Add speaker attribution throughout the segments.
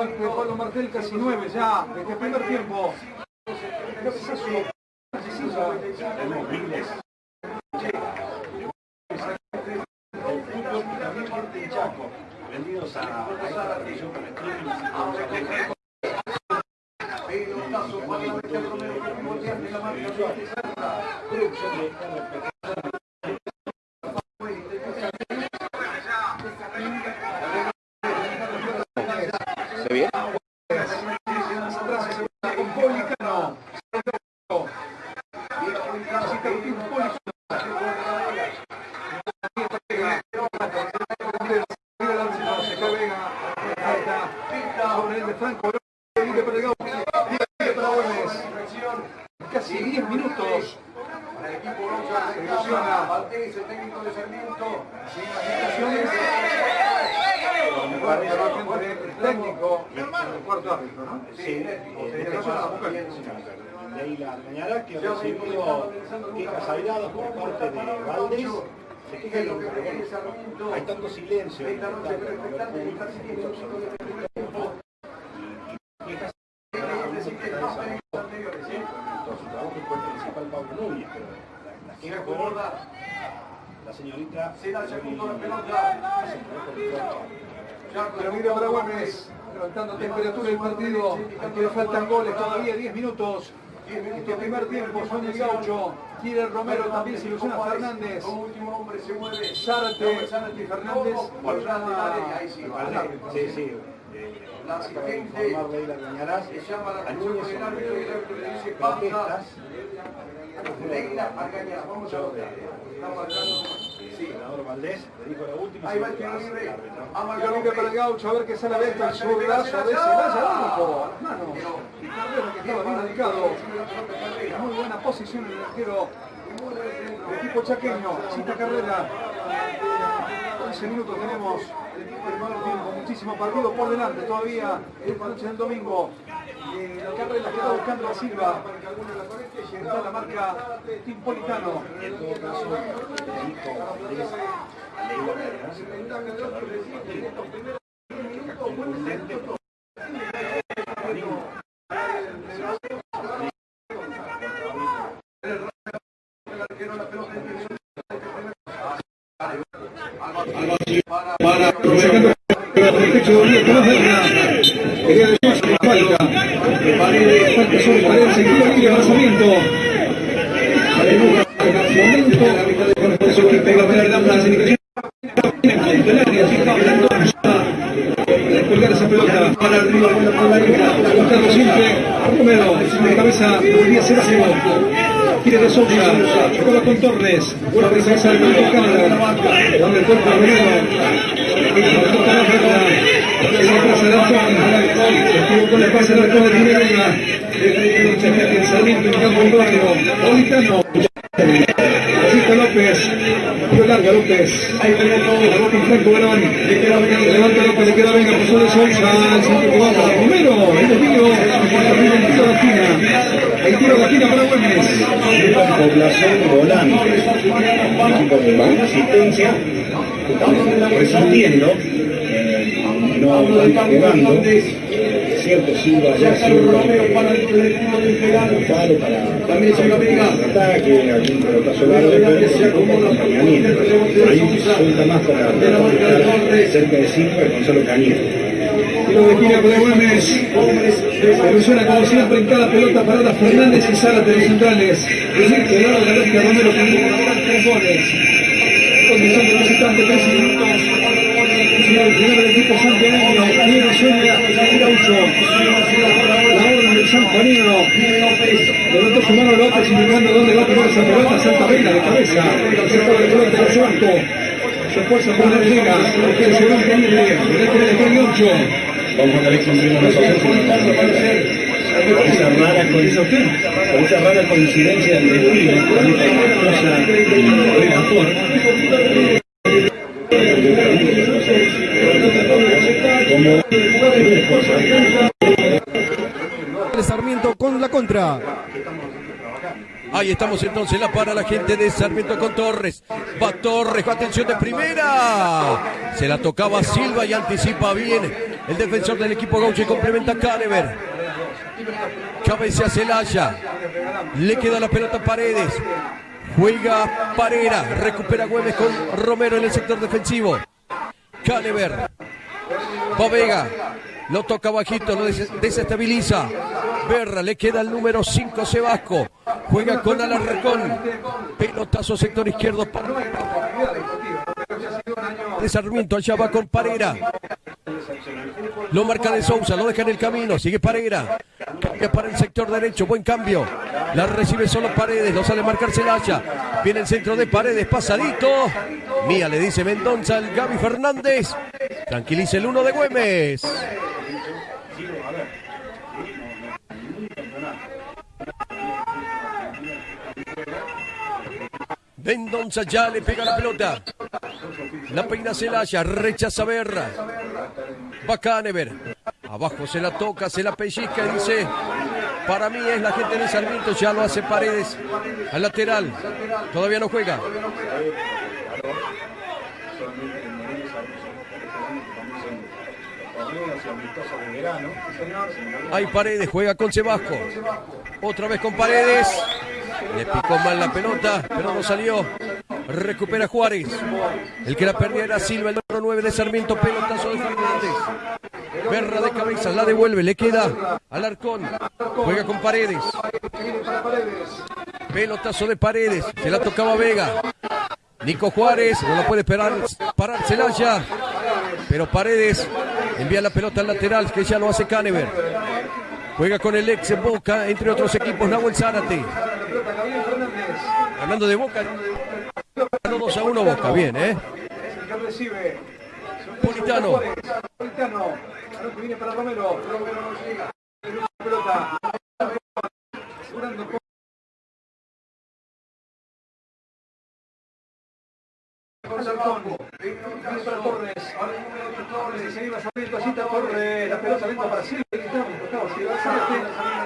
Speaker 1: Pablo Martel casi nueve ya, desde el primer tiempo.
Speaker 2: vendidos a, esta streaming
Speaker 1: Pelotazo de la
Speaker 2: producción de RPK
Speaker 3: ¿Se ve?
Speaker 1: con Policano. El casi 10 minutos. El equipo el técnico de Sarmiento. El técnico, el cuarto árbitro.
Speaker 2: Sí, este caso Leila Cañara, que ha recibido quejas airadas por parte de Valdés. Se queja que hay tanto silencio en el y quejas el principal Pablo Núñez, pero la señorita
Speaker 1: el. Pero mira para Güemes, levantando temperatura del partido. Aquí le faltan goles todavía, 10 minutos. Este primer tiempo, son el gaucho. Quiere Romero, también se ilusiona Fernández. Como último hombre se mueve. Zárate y Fernández. Por ahí sí,
Speaker 2: Sí, sí.
Speaker 1: La asistente se llama la atención del árbitro y el árbitro le dice basta. Leila Argañarás, vamos a marcando.
Speaker 2: El senador Valdés le dijo la última
Speaker 1: Ahí va el
Speaker 2: el
Speaker 1: libre para el gaucho, a ver qué sale de esto. El zurdazo de ese vaya único. Las manos. Y Carrera que estaba bien ubicado. Muy buena posición el arquero del equipo chaqueño. Cita Carrera. 11 minutos tenemos el primer tiempo, muchísimo partido por delante todavía esta noche del domingo. La carrera que está buscando a Silva, la marca Timpolitano.
Speaker 2: En todo caso, dijo Valdés a Leila Cañarás que a lo largo del partido, queja contundente por
Speaker 1: para sacando el pecho de Uribe Tomás Berna. Quería decir que falta. Paredes, falta sobre Paredes, el tiro libre lanzamiento. Momento, por eso que pega para dar las indicaciones. Colgar esa pelota para arriba, por la buscando siempre Romero, de cabeza, volvía a ser así. Quiere de juega con Torres, buena presencia del Banco Canadá, donde el cuerpo de Romero, toca la pelota, se la pasa de con la de Minerva, el del barrio, Politano, Francisco López, tiro larga López, ahí tenemos la queda venga, levanta López, le queda venga, pasó de Sousa, el Romero, el el tiro de esquina, el tiro de esquina para Güemes.
Speaker 4: población volante, equipo de resintiendo, eh, no cierto Silva ya un para también se ataque, algún pelotazo largo, pero. Ahí suelta más para cerca de Silva Gonzalo Cañete.
Speaker 1: Tiro de esquina para ilusiona como siempre en cada pelota Fernández y Zárate los centrales. Que ahora la Romero con tres goles. De visitante, 13 minutos. El primer equipo santiagueño, Diego Sueña, Gaucho. La orden del San Juanino. Levantó su mano López indicando dónde va a poner esa pelota. Santa Vega de cabeza. El de pelota de Franco. Se esfuerza por la llega. Que se va a poner bien. 8.
Speaker 2: Vamos a ver si nos. Esa rara, con esa rara coincidencia del destino, con esta cosa de
Speaker 5: Ahí estamos entonces, la para la gente de Sarmiento con Torres. Va Torres, atención de primera. Se la tocaba Silva y anticipa bien el defensor del equipo gaucho y complementa a Canever. Cabecea Celaya. Le queda la pelota a Paredes. Juega Parera. Recupera Güemes con Romero en el sector defensivo. Canever. Vega. Lo toca bajito, lo desestabiliza. Berra, le queda el número 5 Sebasco. Juega con Alarcón. Pelotazo sector izquierdo. De Sarmiento, allá va con Parera. Lo marca de Sousa, lo deja en el camino. Sigue Parera. Cambia para el sector derecho. Buen cambio. La recibe solo Paredes. Lo sale a marcar Celaya. Viene el centro de Paredes. Pasadito. Mía le dice Mendoza al Gaby Fernández. Tranquiliza el uno de Güemes. Mendonza ya le pega la pelota. La peina Celaya, rechaza Berra. Va Canever. Abajo se la toca, se la pellizca y dice, para mí es la gente de Sarmiento, ya lo hace Paredes al lateral. Todavía no juega. Hay Paredes, juega con Sebasco. Otra vez con Paredes. Le picó mal la pelota, pero no salió. Recupera Juárez. El que la perdía era Silva, el número 9 de Sarmiento. Pelotazo de Fernández. Berra de cabeza, la devuelve, le queda al Arcón. Juega con Paredes. Pelotazo de Paredes. Se la tocaba Vega. Nico Juárez, no lo puede esperar, parar Celaya. Pero Paredes envía la pelota al lateral, que ya lo hace Canever. Juega con el ex Boca, entre otros equipos, Nahuel Zárate. Hablando de Boca, 2 a 1 Boca, bien, ¿eh? Politano. Politano. viene para Romero. Romero no llega. Pelota. Torres, Torres, se iba saliendo así Torres, la pelota lenta para Silva, Mendoza,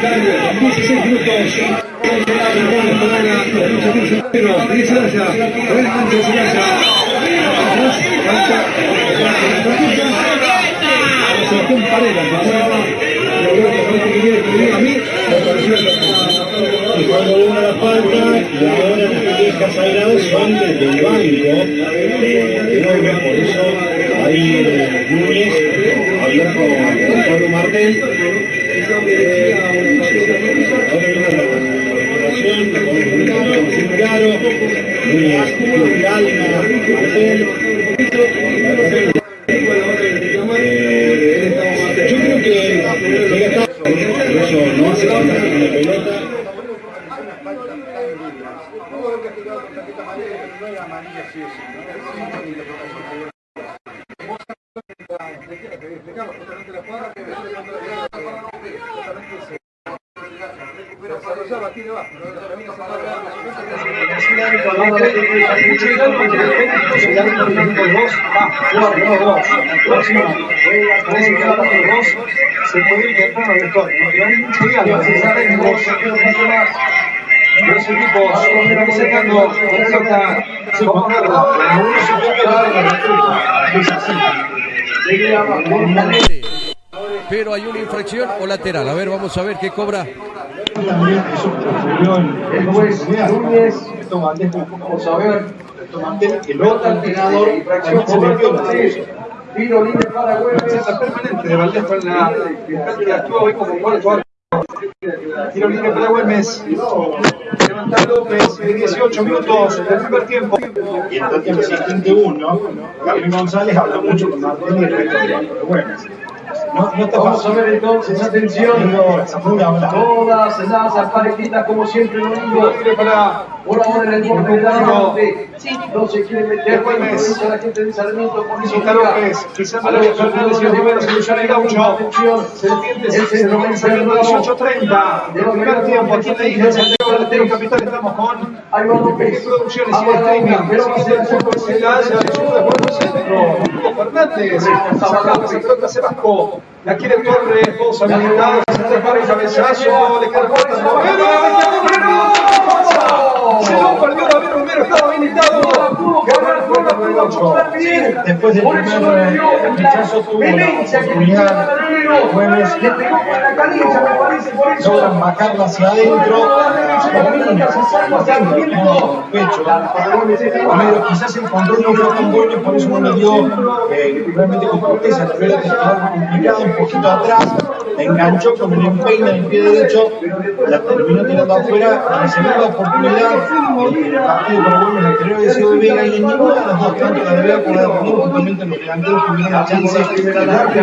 Speaker 1: 16 minutos.
Speaker 2: Y cuando uno la falta, y ahora las quejas sagradas son desde el banco de por eso ahí Núñez con Pablo Martel. Yo creo que no hace falta.
Speaker 1: Se puede. Pero hay mucho se saben los equipos presentando la pelota se concuerda.
Speaker 5: Pero hay una infracción o lateral. A ver, vamos a ver qué cobra.
Speaker 1: Núñez, vamos a ver, el otro entrenador, infracción Tiro libre para Güemes. permanente de Valdés para la que actúa hoy como cuarto Tiro libre para Güemes. Levanta López, 18 minutos del primer tiempo.
Speaker 2: Y en el asistente 1, Gabriel González habla mucho con Martín y el resto de Güemes. No, no
Speaker 6: Vamos a ver entonces, atención. Todas las parejitas, como siempre lo digo.
Speaker 1: para
Speaker 6: Por ahora en el borde de la norte. No se quiere meter. La gente de Sarmiento con eso.
Speaker 1: Quizá López, Fernández y el primero solución el gaucho.
Speaker 6: Atención.
Speaker 1: Serpientes se saliendo 18.30 del primer tiempo aquí Santiago Capital. Estamos con
Speaker 6: Ahí va López.
Speaker 1: producciones y streaming. Pero va a ser el fútbol se la hace, el sur de Puerto Centro. Fernández, pelota se bajó. La quiere Torres, todos habilitados, se prepara el cabezazo, le queda corta el Romero, se lo perdió David Romero, estaba habilitado. El por.
Speaker 2: Después del primer rechazo tuvo la oportunidad Jueves
Speaker 6: la
Speaker 2: logran bajarla hacia adentro. El pecho Romero quizás encontró un no tan bueno por eso no dio eh, realmente con corteza la que estaba complicada un poquito atrás. Enganchó con el empeine en el pie derecho la terminó tirando afuera la segunda oportunidad. El partido por Güemes anterior había sido de y en ninguna de las dos tanto la de Vega como la de Romero justamente los delanteros tuvieron la chance de darle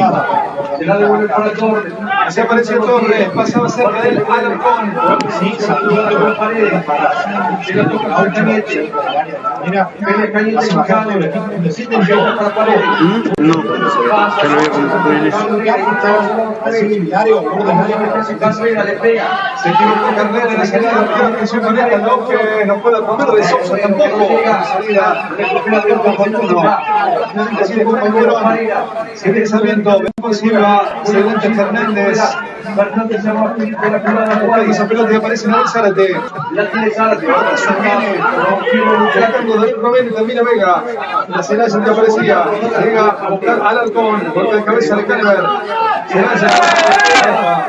Speaker 2: a
Speaker 6: Se la devuelve para Torres.
Speaker 1: Se Torres, pasaba cerca del Alarcón.
Speaker 2: Sí, saludando con paredes para
Speaker 6: Se la toca con Cañete.
Speaker 2: Mira,
Speaker 6: Pelea Cañete para Paredes.
Speaker 2: no, ya lo veo con Así el diario, por
Speaker 6: Carrera le pega.
Speaker 1: Se Carrera en la salida, no atención con esta, no que no pueda de Sousa tampoco. Salida, con Fortuno. Así de compañero, sigue pensamiento, vemos Silva, excelente Fernández.
Speaker 6: Fernández se va a la Juárez.
Speaker 1: esa pelota y aparece Zárate.
Speaker 6: La tiene Zárate.
Speaker 1: Tratando David Romero y termina Vega. La Celaya que aparecía. Llega a buscar al. Golpe de cabeza de Canever. Celaya.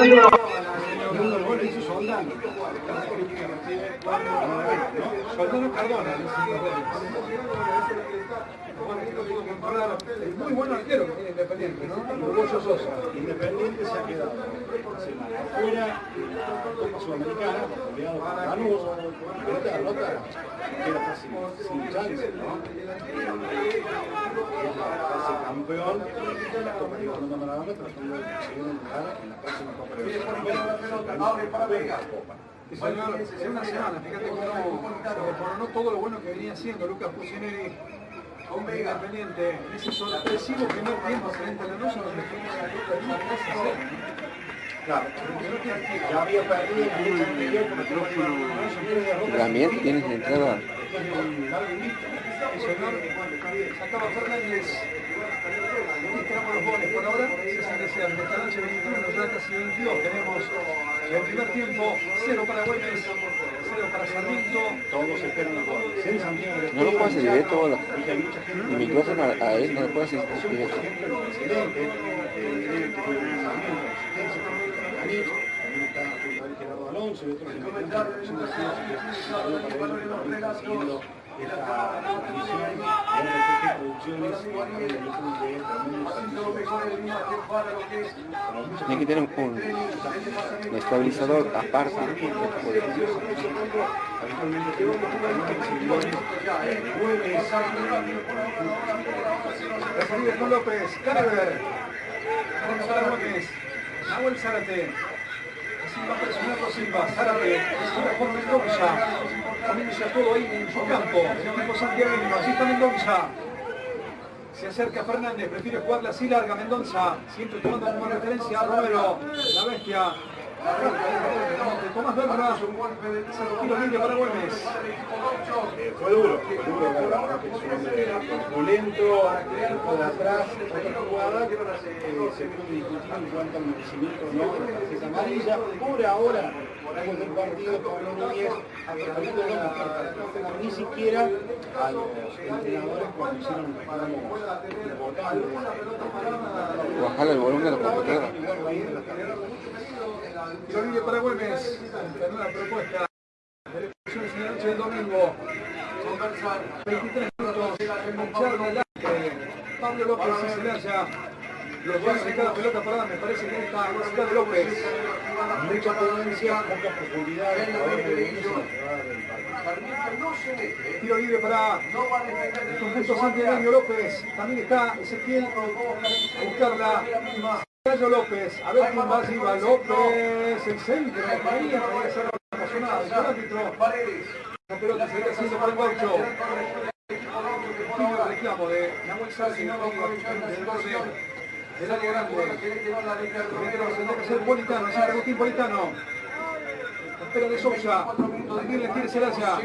Speaker 1: Bien campeonato, pero con la Venezuela no lo devuelve. Independiente por el Maradona.
Speaker 2: Perdió 1-0, pero Independiente se un penal que partió por ese fue posible.
Speaker 1: Muy buen arquero que Independiente, ¿no? Uruguayo Sosa.
Speaker 2: Independiente se ha quedado afuera de Sudamericana, goleado por Lanús, derrota queda sin chance, ¿no? Es de la Copa Maradona, la.
Speaker 1: Una, es una semana, fíjate cómo se desmoronó todo lo bueno que venía haciendo Lucas Pucineri con Vega Independiente en ese sorpresivo primer tiempo frente a la Nusa donde fuimos a la Copa de Lima 3 a 0.
Speaker 2: Claro, ya había perdido en no fue una
Speaker 3: También tienes entrada.
Speaker 2: un.
Speaker 1: El señor sacaba Fernández. Los goles por ahora. Se hacen desear. Esta noche 21, ya casi 22. Tenemos el primer tiempo. 0 para Güemes, 0 para Sarmiento.
Speaker 2: Todos esperan los goles. En
Speaker 3: No lo puedo hacer
Speaker 2: Estero,
Speaker 3: directo,
Speaker 2: gente
Speaker 3: el micrófono a, él no lo puedo hacer directo.
Speaker 2: eh, esta transmisión de RTG Producciones de YouTube
Speaker 3: Tiene que tener un, un estabilizador aparte.
Speaker 1: con López. Vamos a Güemes. Nahuel Zárate. Silva presionando Silva. Zárate. Silva con Mendoza. Poniéndose a todo ahí en su campo. El equipo santiagueño. Así está Mendoza. Se acerca Fernández, prefiere jugarla así larga Mendoza, siempre tomando como referencia a Romero, la bestia. De Tomás Berra, tiro libre para Güemes.
Speaker 2: Eh, fue duro, fue duro, verdad que es un hombre corpulento, de atrás, otra jugada que eh, se puede discutir en cuanto al merecimiento o no de la tarjeta amarilla. Por ahora, Después del partido, Pablo Núñez aclarando la afectó ni siquiera a los entrenadores cuando hicieron reclamos importantes.
Speaker 3: Bajarle el volumen a la computadora.
Speaker 1: Tiro libre para Güemes. En una propuesta de en la noche del domingo. 23 minutos. Adelante. Pablo López y Celaya. Los dos de cada pelota parada me parece que esta velocidad de López.
Speaker 2: Mucha potencia, poca profundidad.
Speaker 1: Tiro libre para el conjunto santiago López. También está Ezequiel a buscarla. López, a ver quién va. López, el centro. María, podría ser. El árbitro. La pelota se está haciendo para el gaucho. Último reclamo de del borde del área grande. Tendrá que Politano, Agustín Politano. Espera de Sousa. Quiere Celaya.